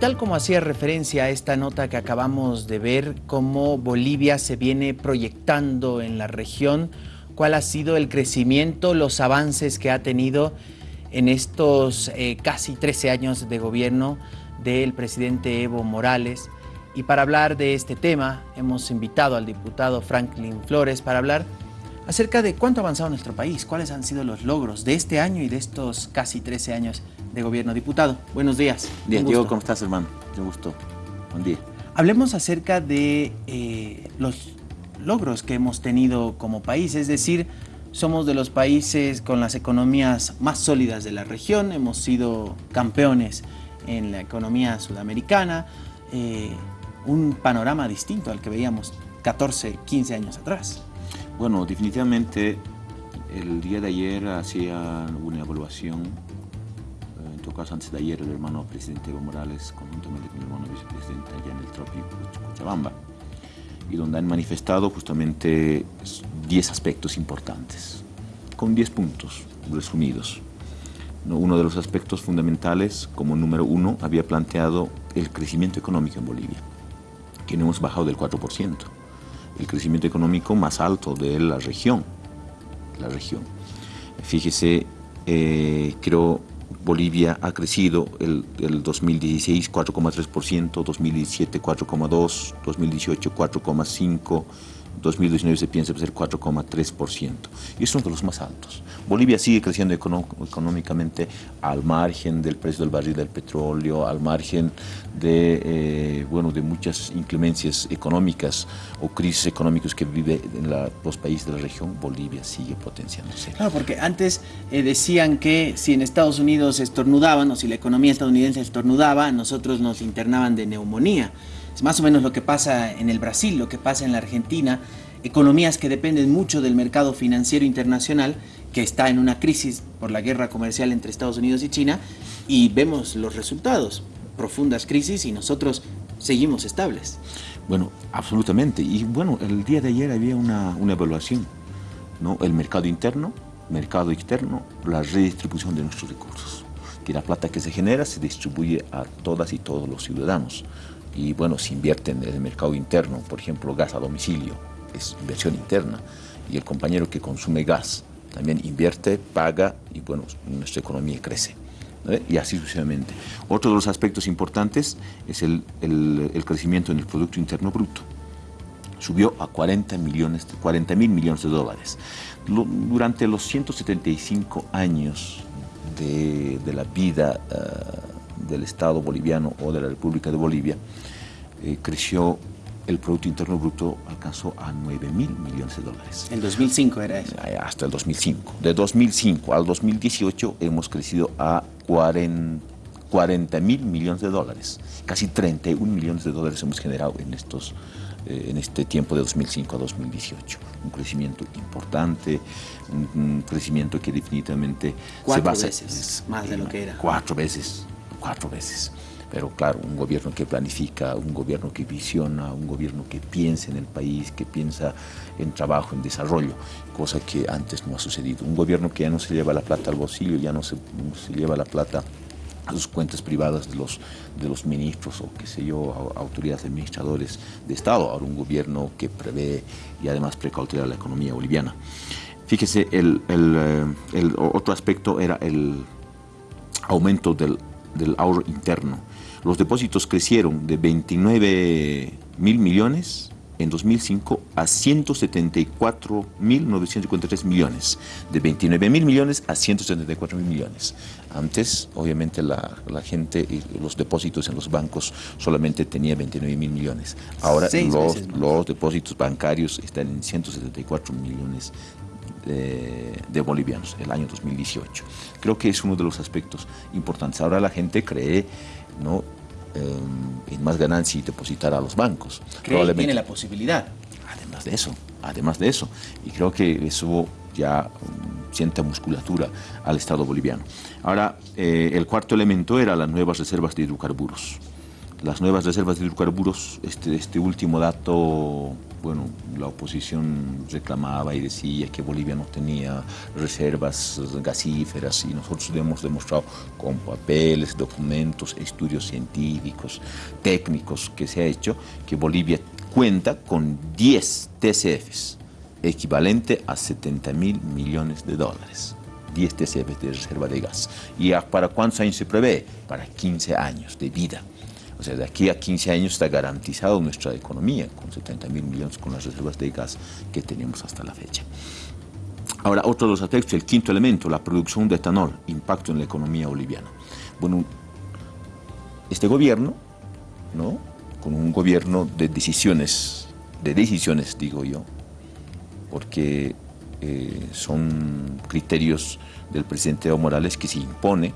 tal como hacía referencia a esta nota que acabamos de ver, cómo Bolivia se viene proyectando en la región, cuál ha sido el crecimiento, los avances que ha tenido en estos eh, casi 13 años de gobierno del presidente Evo Morales. Y para hablar de este tema hemos invitado al diputado Franklin Flores para hablar acerca de cuánto ha avanzado nuestro país, cuáles han sido los logros de este año y de estos casi 13 años de gobierno. Diputado, buenos días. Bien, Diego, ¿cómo estás, hermano? Un gusto. Buen día. Hablemos acerca de eh, los logros que hemos tenido como país, es decir, somos de los países con las economías más sólidas de la región, hemos sido campeones en la economía sudamericana, eh, un panorama distinto al que veíamos 14, 15 años atrás. Bueno, definitivamente el día de ayer hacía una evaluación, eh, en todo caso antes de ayer el hermano presidente Evo Morales, conjuntamente con el hermano vicepresidente allá en el trópico Cochabamba, y donde han manifestado justamente 10 aspectos importantes, con 10 puntos resumidos. Uno de los aspectos fundamentales, como número uno, había planteado el crecimiento económico en Bolivia, que no hemos bajado del 4%, el crecimiento económico más alto de la región. La región. Fíjese, eh, creo Bolivia ha crecido el, el 2016 4,3%, 2017 4,2%, 2018 4,5%, 2019 se piensa ser 4,3%. Y es uno de los más altos. Bolivia sigue creciendo económicamente al margen del precio del barril del petróleo, al margen de, eh, bueno, de muchas inclemencias económicas o crisis económicas que vive en los países de la región. Bolivia sigue potenciándose. Claro, porque antes eh, decían que si en Estados Unidos estornudaban o si la economía estadounidense estornudaba, nosotros nos internaban de neumonía. Es más o menos lo que pasa en el Brasil, lo que pasa en la Argentina, economías que dependen mucho del mercado financiero internacional, que está en una crisis por la guerra comercial entre Estados Unidos y China, y vemos los resultados, profundas crisis y nosotros seguimos estables. Bueno, absolutamente. Y bueno, el día de ayer había una, una evaluación, ¿no? El mercado interno, mercado externo, la redistribución de nuestros recursos. Que la plata que se genera se distribuye a todas y todos los ciudadanos y bueno, se invierte en el mercado interno, por ejemplo, gas a domicilio, es inversión interna, y el compañero que consume gas también invierte, paga y bueno, nuestra economía crece. Y así sucesivamente. Otro de los aspectos importantes es el, el, crecimiento en el Producto Interno Bruto. Subió a 40 millones, 40 mil millones de dólares. durante los 175 años de, de la vida uh, del Estado boliviano o de la República de Bolivia, eh, creció el Producto Interno Bruto alcanzó a 9 mil millones de dólares. ¿En 2005 era eso? Hasta el 2005. De 2005 al 2018 hemos crecido a 40 mil millones de dólares. Casi 31 millones de dólares hemos generado en, estos, eh, en este tiempo de 2005 a 2018. Un crecimiento importante, un, crecimiento que definitivamente cuatro se basa... veces más de lo que era. Cuatro veces cuatro veces. Pero claro, un gobierno que planifica, un gobierno que visiona, un gobierno que piensa en el país, que piensa en trabajo, en desarrollo, cosa que antes no ha sucedido. Un gobierno que ya no se lleva la plata al bolsillo, ya no se, lleva la plata a sus cuentas privadas de los, de los ministros o qué sé yo, autoridades administradores de Estado, ahora un gobierno que prevé y además precautea la economía boliviana. Fíjese, el, el, eh, el otro aspecto era el aumento del del ahorro interno. Los depósitos crecieron de 29 mil millones en 2005 a 174 mil 953 millones, de 29 mil millones a 174 mil millones. Antes, obviamente, la, la, gente y los depósitos en los bancos solamente tenía 29 mil millones. Ahora los, los depósitos bancarios están en 174 millones de, bolivianos, el año 2018. Creo que es uno de los aspectos importantes. Ahora la gente cree ¿no? Em, en más ganancia y depositar a los bancos. Cree tiene la posibilidad. Además de eso, además de eso. Y creo que eso ya um, siente musculatura al Estado boliviano. Ahora, eh, el cuarto elemento era las nuevas reservas de hidrocarburos. Las nuevas reservas de hidrocarburos, este, este último dato bueno, la oposición reclamaba y decía que Bolivia no tenía reservas gasíferas y nosotros hemos demostrado con papeles, documentos, estudios científicos, técnicos que se ha hecho, que Bolivia cuenta con 10 TCFs, equivalente a 70 mil millones de dólares. 10 TCFs de reserva de gas. ¿Y para cuántos años se prevé? Para 15 años de vida. O sea, de aquí a 15 años está garantizado nuestra economía, con 70 mil millones con las reservas de gas que tenemos hasta la fecha. Ahora, otro de los aspectos, el quinto elemento, la producción de etanol, impacto en la economía boliviana. Bueno, este gobierno, ¿no? con un gobierno de decisiones, de decisiones digo yo, porque eh, son criterios del presidente Evo Morales que se impone,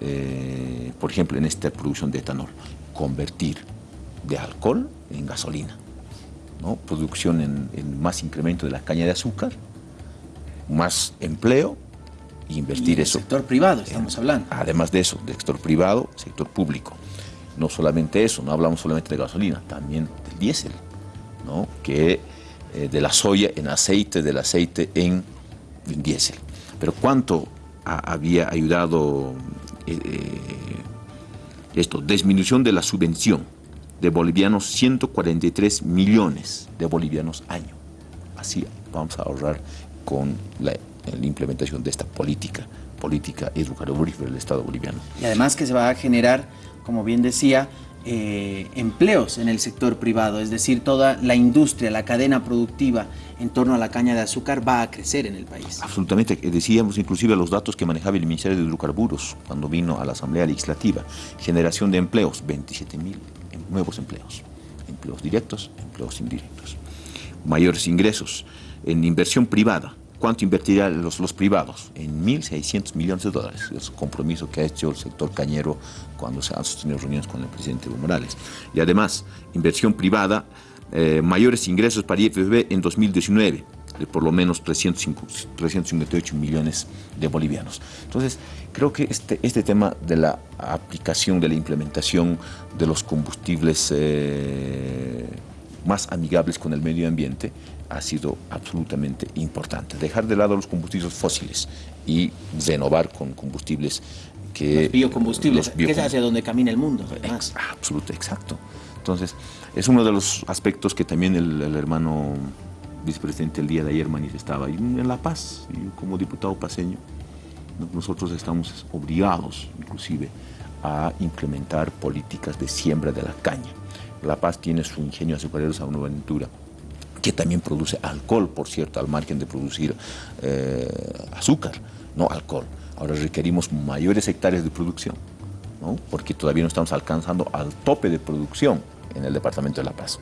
eh, por ejemplo, en esta producción de etanol convertir de alcohol en gasolina, ¿no? producción en, más incremento de la caña de azúcar, más empleo e invertir eso. sector privado estamos hablando. Además de eso, del sector privado, sector público. No solamente eso, no hablamos solamente de gasolina, también del diésel, ¿no? que eh, de la soya en aceite, del aceite en, diésel. Pero ¿cuánto había ayudado eh, eh, esto, disminución de la subvención de bolivianos, 143 millones de bolivianos año. Así vamos a ahorrar con la, implementación de esta política, política educativa del Estado boliviano. Y además que se va a generar, como bien decía, eh, empleos en el sector privado, es decir, toda la industria, la cadena productiva en torno a la caña de azúcar va a crecer en el país. Absolutamente, decíamos inclusive los datos que manejaba el Ministerio de Hidrocarburos cuando vino a la Asamblea Legislativa, generación de empleos, 27 mil nuevos empleos, empleos directos, empleos indirectos, mayores ingresos. En inversión privada, ¿Cuánto invertirán los, los privados? En 1.600 millones de dólares. Es un compromiso que ha hecho el sector cañero cuando se han sostenido reuniones con el presidente Evo Morales. Y además, inversión privada, eh, mayores ingresos para IFB en 2019 de por lo menos 358 millones de bolivianos. Entonces, creo que este, este tema de la aplicación, de la implementación de los combustibles eh, más amigables con el medio ambiente ha sido absolutamente importante. Dejar de lado los combustibles fósiles y renovar con combustibles que... Los biocombustibles, que es hacia donde camina el mundo. Absoluto, exacto. Entonces, es uno de los aspectos que también el, hermano vicepresidente el día de ayer manifestaba. Y en La Paz, como diputado paseño, nosotros estamos obligados, inclusive, a implementar políticas de siembra de la caña. La Paz tiene su ingenio azucarero San Buenaventura, que también produce alcohol, por cierto, al margen de producir eh, azúcar, no alcohol. Ahora requerimos mayores hectáreas de producción, ¿no? porque todavía no estamos alcanzando al tope de producción en el Departamento de La Paz.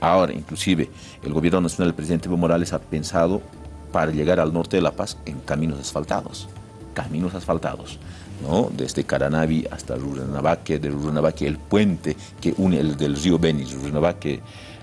Ahora, inclusive, el Gobierno Nacional del presidente Evo Morales ha pensado para llegar al norte de La Paz en caminos asfaltados, caminos asfaltados. ¿No? desde Caranavi hasta Rurrenabaque, de el puente que une el del río Beni, Rurrenabaque,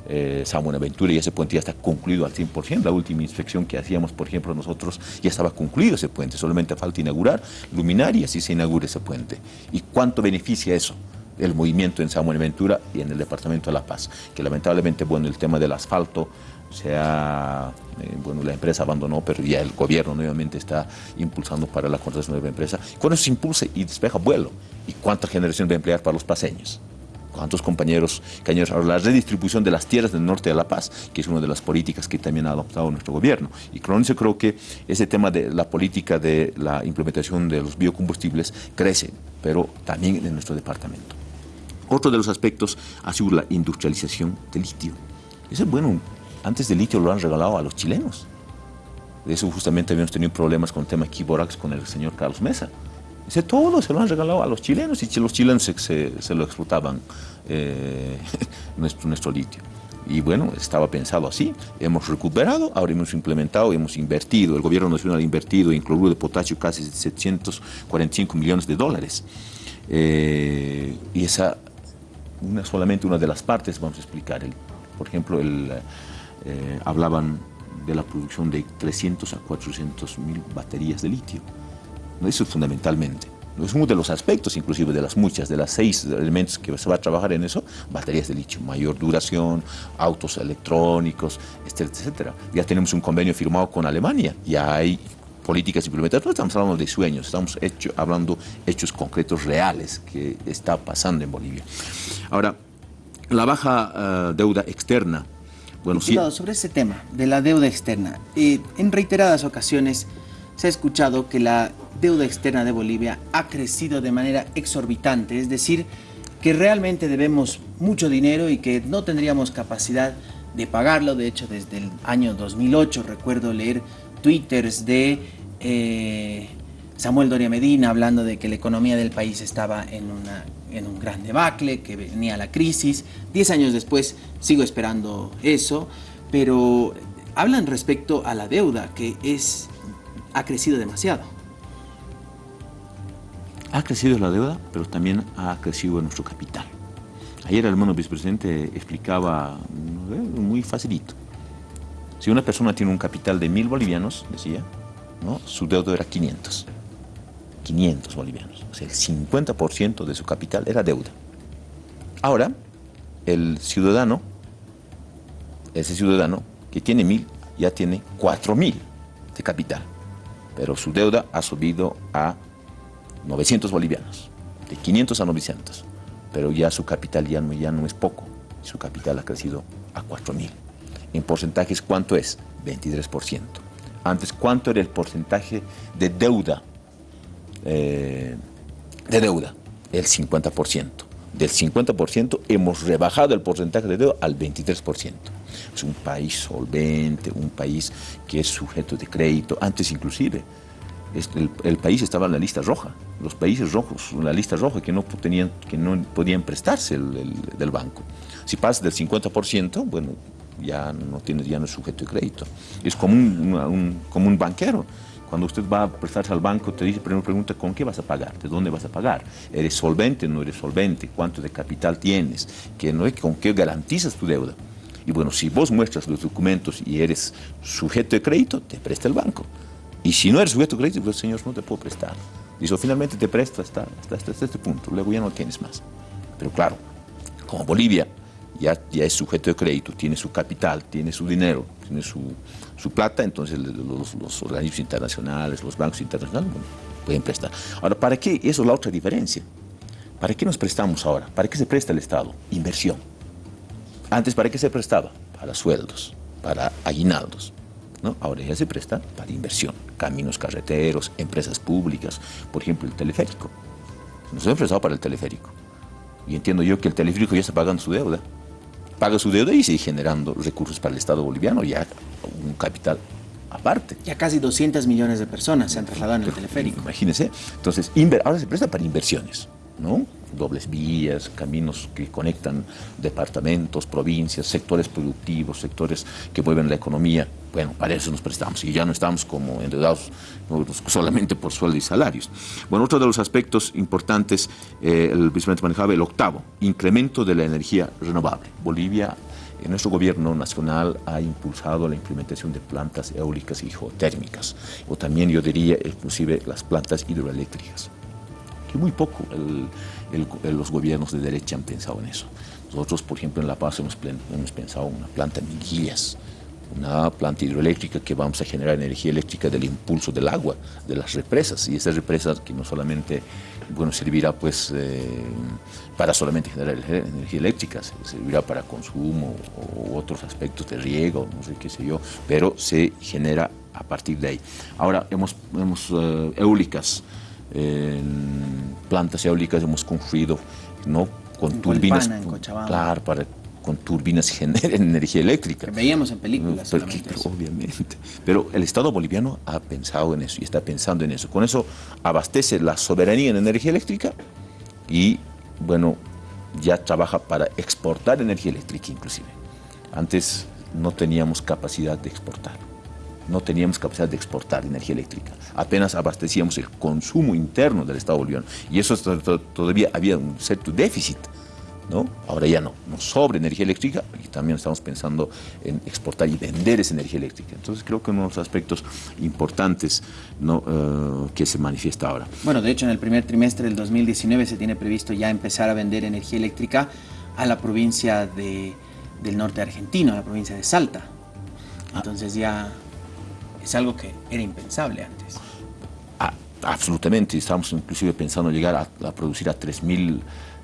eh, San Buenaventura, y ese puente ya está concluido al 100%. La última inspección que hacíamos, por ejemplo, nosotros, ya estaba concluido ese puente, solamente falta inaugurar luminarias y se inaugura ese puente. ¿Y cuánto beneficia eso? El movimiento en San Buenaventura y en el departamento de La Paz, que lamentablemente, bueno, el tema del asfalto sea, eh, bueno, la empresa abandonó, pero ya el gobierno nuevamente está impulsando para la contratación de nueva empresa. Cuando se impulse y despeja vuelo, ¿y cuánta generación va a emplear para los paseños? ¿Cuántos compañeros cañeros? La redistribución de las tierras del norte de La Paz, que es una de las políticas que también ha adoptado nuestro gobierno. Y con eso creo que ese tema de la política de la implementación de los biocombustibles crece, pero también en nuestro departamento. Otro de los aspectos ha sido la industrialización del litio. Eso es bueno, antes del litio lo han regalado a los chilenos. De eso justamente habíamos tenido problemas con el tema Kiborax con el señor Carlos Mesa. Ese todo se lo han regalado a los chilenos y los chilenos se, lo explotaban eh, nuestro, nuestro litio. Y bueno, estaba pensado así. Hemos recuperado, ahora hemos implementado, hemos invertido, el gobierno nacional ha invertido en cloruro de potasio casi 745 millones de dólares. Eh, y esa, una, solamente una de las partes, vamos a explicar. El, por ejemplo, el, eh, hablaban de la producción de 300 a 400 mil baterías de litio. Eso es fundamentalmente. es uno de los aspectos, inclusive de las muchas, de las seis elementos que se va a trabajar en eso, baterías de litio, mayor duración, autos electrónicos, etcétera, etcétera. Ya tenemos un convenio firmado con Alemania, ya hay políticas implementadas, no estamos hablando de sueños, estamos hecho, hablando hechos concretos reales que está pasando en Bolivia. Ahora, la baja eh, deuda externa, bueno, sí. sobre ese tema de la deuda externa, eh, en reiteradas ocasiones se ha escuchado que la deuda externa de Bolivia ha crecido de manera exorbitante, es decir, que realmente debemos mucho dinero y que no tendríamos capacidad de pagarlo. De hecho, desde el año 2008 recuerdo leer twitters de eh, Samuel Doria Medina hablando de que la economía del país estaba en, una, en un gran debacle, que venía la crisis. Diez años después sigo esperando eso, pero hablan respecto a la deuda, que es, ha crecido demasiado. Ha crecido la deuda, pero también ha crecido nuestro capital. Ayer el hermano vicepresidente explicaba eh, muy facilito. Si una persona tiene un capital de mil bolivianos, decía, ¿no? su deuda era 500. 500 bolivianos. O sea, el 50% de su capital era deuda. Ahora, el ciudadano, ese ciudadano que tiene mil, ya tiene cuatro mil de capital. Pero su deuda ha subido a 900 bolivianos, de 500 a 900. Pero ya su capital ya no, ya no es poco, su capital ha crecido a 4 mil. En porcentajes, ¿cuánto es? 23%. Antes, ¿cuánto era el porcentaje de deuda? Eh, de deuda, el 50%. Del 50% hemos rebajado el porcentaje de deuda al 23%. Es un país solvente, un país que es sujeto de crédito, antes inclusive el, país estaba en la lista roja, los países rojos, en la lista roja que no, tenían, que no podían prestarse del banco. Si pasa del 50%, bueno, ya no tiene ya no es sujeto de crédito. Es como un, como un banquero. Cuando usted va a prestarse al banco, te dice, primero pregunta, ¿con qué vas a pagar? ¿De dónde vas a pagar? ¿Eres solvente? ¿No eres solvente? ¿Cuánto de capital tienes? ¿Que no, ¿Con qué garantizas tu deuda? Y bueno, si vos muestras los documentos y eres sujeto de crédito, te presta el banco. Y si no eres sujeto de crédito, pues señor, no te puedo prestar. Dice, finalmente te presto hasta, hasta, este punto, luego ya no tienes más. Pero claro, como Bolivia ya, ya es sujeto de crédito, tiene su capital, tiene su dinero, tiene su, su plata, entonces los, los, organismos internacionales, los bancos internacionales pueden prestar. Ahora, ¿para qué? Eso es la otra diferencia. ¿Para qué nos prestamos ahora? ¿Para qué se presta el Estado? Inversión. Antes, ¿para qué se prestaba? Para sueldos, para aguinaldos. Ahora ya se presta para inversión, caminos carreteros, empresas públicas, por ejemplo el teleférico. Nos hemos prestado para el teleférico. Y entiendo yo que el teleférico ya está pagando su deuda. Paga su deuda y sigue generando recursos para el Estado boliviano, ya un capital aparte. Ya casi 200 millones de personas se han trasladado en el teleférico. Imagínense. Entonces, ahora se presta para inversiones, ¿no? dobles vías, caminos que conectan departamentos, provincias, sectores productivos, sectores que mueven la economía. Bueno, para eso nos prestamos y ya no estamos como endeudados solamente por sueldo y salarios. Bueno, otro de los aspectos importantes, eh, el vicepresidente manejaba el octavo, incremento de la energía renovable. Bolivia en nuestro gobierno nacional ha impulsado la implementación de plantas eólicas y geotérmicas, o también yo diría inclusive las plantas hidroeléctricas que muy poco los gobiernos de derecha han pensado en eso. Nosotros, por ejemplo, en La Paz hemos, hemos pensado en una planta en Minguillas, una planta hidroeléctrica que vamos a generar energía eléctrica del impulso del agua, de las represas, y esas represas que no solamente bueno, servirá pues eh, para solamente generar energía eléctrica, servirá para consumo o otros aspectos de riego, no sé qué sé yo, pero se genera a partir de ahí. Ahora, hemos, hemos eh, eólicas, en plantas eólicas hemos construido ¿no? con turbinas. claro, para con turbinas generen energía eléctrica. veíamos en películas. Pero, obviamente. Pero el Estado boliviano ha pensado en eso y está pensando en eso. Con eso abastece la soberanía en energía eléctrica y, bueno, ya trabaja para exportar energía eléctrica inclusive. Antes no teníamos capacidad de exportar no teníamos capacidad de exportar energía eléctrica. Apenas abastecíamos el consumo interno del Estado boliviano. Y eso todavía había un cierto déficit ¿no? Ahora ya no, nos sobra energía eléctrica y también estamos pensando en exportar y vender esa energía eléctrica. Entonces creo que uno de los aspectos importantes ¿no? Eh, que se manifiesta ahora. Bueno, de hecho en el primer trimestre del 2019 se tiene previsto ya empezar a vender energía eléctrica a la provincia de, del norte argentino, a la provincia de Salta. Entonces ya es algo que era impensable antes. Ah, absolutamente, estamos inclusive pensando llegar a, producir a 3.000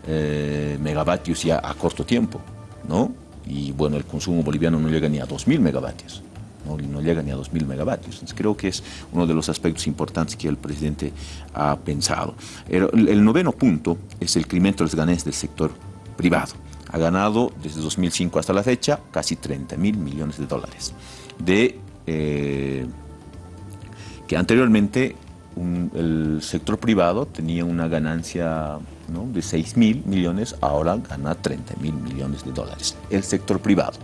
eh, megavatios ya a corto tiempo, ¿no? Y bueno, el consumo boliviano no llega ni a 2.000 megavatios, ¿no? no llega ni a 2.000 megavatios. Entonces creo que es uno de los aspectos importantes que el presidente ha pensado. El, noveno punto es el incremento de los ganancias del sector privado. Ha ganado desde 2005 hasta la fecha casi 30 mil millones de dólares. De, eh, que anteriormente el sector privado tenía una ganancia de 6 mil millones, ahora gana 30 mil millones de dólares. El sector privado.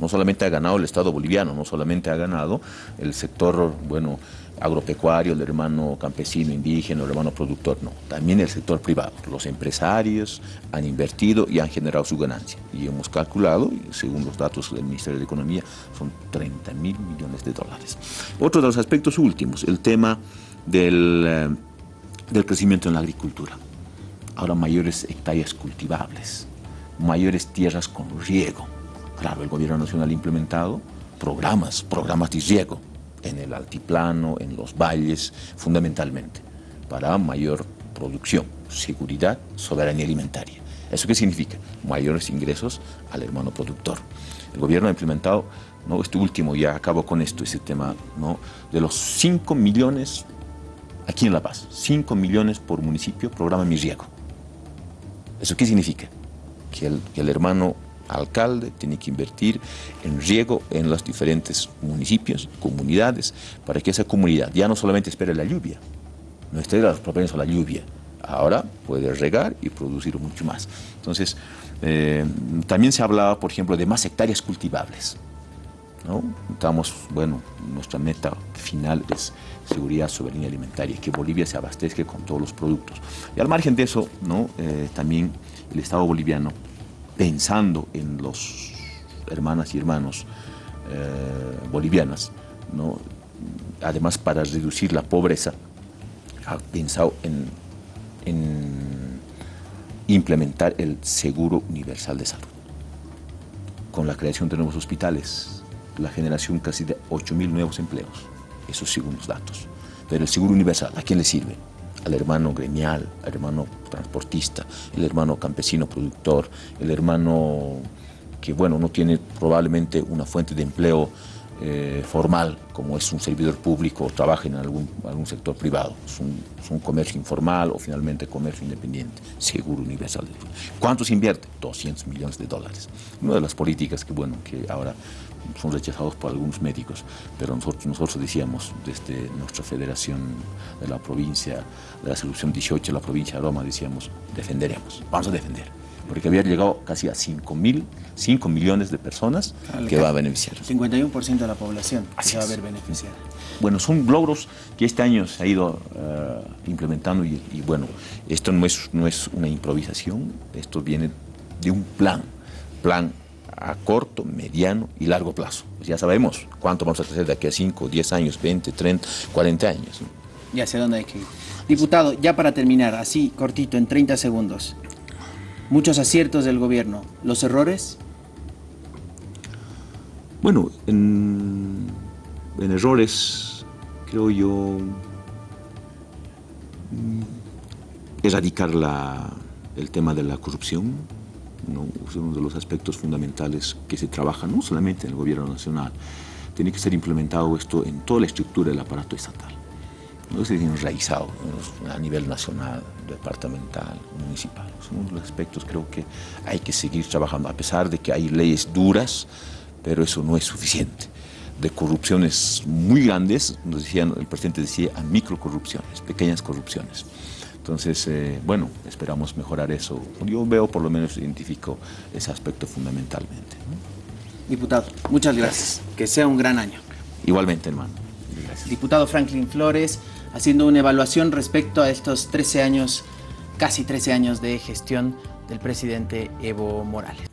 No solamente ha ganado el Estado boliviano, no solamente ha ganado el sector, bueno, agropecuario, el hermano campesino, indígena, el hermano productor, no, también el sector privado. Los empresarios han invertido y han generado su ganancia. Y hemos calculado, según los datos del Ministerio de Economía, son 30 mil millones de dólares. Otro de los aspectos últimos, el tema del, eh, del crecimiento en la agricultura. Ahora mayores hectáreas cultivables, mayores tierras con riego. Claro, el gobierno nacional ha implementado programas, programas de riego en el altiplano, en los valles, fundamentalmente, para mayor producción, seguridad, soberanía alimentaria. ¿Eso qué significa? Mayores ingresos al hermano productor. El gobierno ha implementado, ¿no? este último, ya acabo con esto, ese tema, ¿no? de los 5 millones aquí en La Paz, 5 millones por municipio, programa Mi Riego. ¿Eso qué significa? Que el, hermano alcalde tiene que invertir en riego en los diferentes municipios, comunidades, para que esa comunidad ya no solamente espere la lluvia, no esté los propensos a la lluvia, ahora puede regar y producir mucho más. Entonces, eh, también se hablaba, por ejemplo, de más hectáreas cultivables. ¿no? Estamos, bueno, nuestra meta final es seguridad, soberanía alimentaria, que Bolivia se abastezca con todos los productos. Y al margen de eso, ¿no? Eh, también el Estado boliviano, pensando en los hermanas y hermanos eh, bolivianas, ¿no? además para reducir la pobreza, ha pensado en, en implementar el seguro universal de salud, con la creación de nuevos hospitales, la generación casi de 8.000 nuevos empleos esos según los datos. Pero el seguro universal, ¿a quién le sirve? Al hermano gremial, al hermano transportista, el hermano campesino productor, el hermano que, bueno, no tiene probablemente una fuente de empleo eh, formal, como es un servidor público o trabaja en algún, algún sector privado. Es un, comercio informal o finalmente comercio independiente. Seguro universal. ¿Cuánto se invierte? 200 millones de dólares. Una de las políticas que, bueno, que ahora son rechazados por algunos médicos, pero nosotros, nosotros decíamos desde nuestra federación de la provincia, de la solución 18 de la provincia de Roma, decíamos, defenderemos, vamos a defender, porque había llegado casi a 5 mil, 5 millones de personas que va a beneficiar. 51% de la población se va a ver beneficiada. Bueno, son logros que este año se ha ido eh, implementando y, y, bueno, esto no es, no es una improvisación, esto viene de un plan, plan a corto, mediano y largo plazo. Pues ya sabemos cuánto vamos a crecer de aquí a 5, 10 años, 20, 30, 40 años. Ya sé dónde hay que ir. Diputado, ya para terminar, así cortito, en 30 segundos. Muchos aciertos del gobierno. ¿Los errores? Bueno, en, errores creo yo mm, erradicar la, el tema de la corrupción, ¿no? es uno de los aspectos fundamentales que se trabaja no solamente en el gobierno nacional, tiene que ser implementado esto en toda la estructura del aparato estatal. No es enraizado a nivel nacional, departamental, municipal. Son uno de los aspectos creo que hay que seguir trabajando, a pesar de que hay leyes duras, pero eso no es suficiente. De corrupciones muy grandes, nos decían, el presidente decía, a microcorrupciones, pequeñas corrupciones. Entonces, eh, bueno, esperamos mejorar eso. Yo veo, por lo menos, identifico ese aspecto fundamentalmente. Diputado, muchas gracias. Que sea un gran año. Igualmente, hermano. Gracias. Diputado Franklin Flores, haciendo una evaluación respecto a estos 13 años, casi 13 años de gestión del presidente Evo Morales.